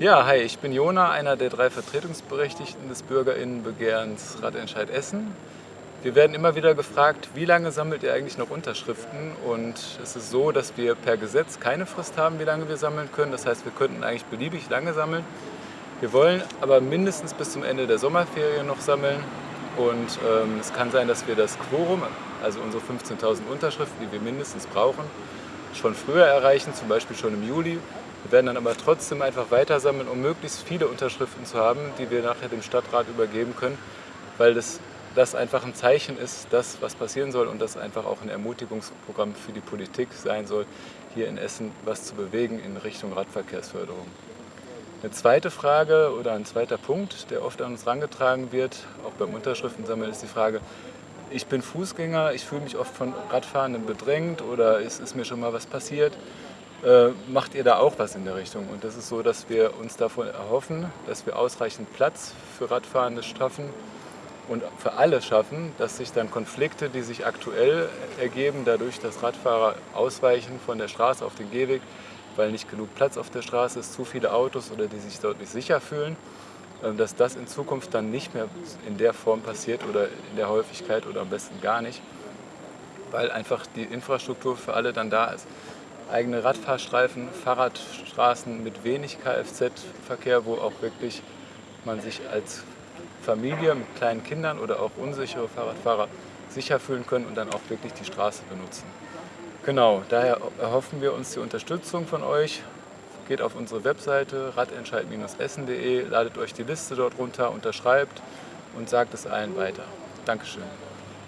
Ja, hi, ich bin Jona, einer der drei Vertretungsberechtigten des BürgerInnenbegehrens Radentscheid Essen. Wir werden immer wieder gefragt, wie lange sammelt ihr eigentlich noch Unterschriften? Und es ist so, dass wir per Gesetz keine Frist haben, wie lange wir sammeln können. Das heißt, wir könnten eigentlich beliebig lange sammeln. Wir wollen aber mindestens bis zum Ende der Sommerferien noch sammeln. Und ähm, es kann sein, dass wir das Quorum, also unsere 15.000 Unterschriften, die wir mindestens brauchen, schon früher erreichen, zum Beispiel schon im Juli. Wir werden dann aber trotzdem einfach weiter sammeln, um möglichst viele Unterschriften zu haben, die wir nachher dem Stadtrat übergeben können, weil das, das einfach ein Zeichen ist, das, was passieren soll und das einfach auch ein Ermutigungsprogramm für die Politik sein soll, hier in Essen was zu bewegen in Richtung Radverkehrsförderung. Eine zweite Frage oder ein zweiter Punkt, der oft an uns herangetragen wird, auch beim Unterschriftensammeln, ist die Frage, ich bin Fußgänger, ich fühle mich oft von Radfahrenden bedrängt oder ist, ist mir schon mal was passiert. Äh, macht ihr da auch was in der Richtung? Und das ist so, dass wir uns davon erhoffen, dass wir ausreichend Platz für Radfahrende schaffen und für alle schaffen, dass sich dann Konflikte, die sich aktuell ergeben, dadurch, dass Radfahrer ausweichen von der Straße auf den Gehweg, weil nicht genug Platz auf der Straße ist, zu viele Autos oder die sich dort nicht sicher fühlen, dass das in Zukunft dann nicht mehr in der Form passiert oder in der Häufigkeit oder am besten gar nicht, weil einfach die Infrastruktur für alle dann da ist eigene Radfahrstreifen, Fahrradstraßen mit wenig Kfz-Verkehr, wo auch wirklich man sich als Familie mit kleinen Kindern oder auch unsichere Fahrradfahrer sicher fühlen können und dann auch wirklich die Straße benutzen. Genau, daher erhoffen wir uns die Unterstützung von euch. Geht auf unsere Webseite radentscheid-essen.de, ladet euch die Liste dort runter, unterschreibt und sagt es allen weiter. Dankeschön.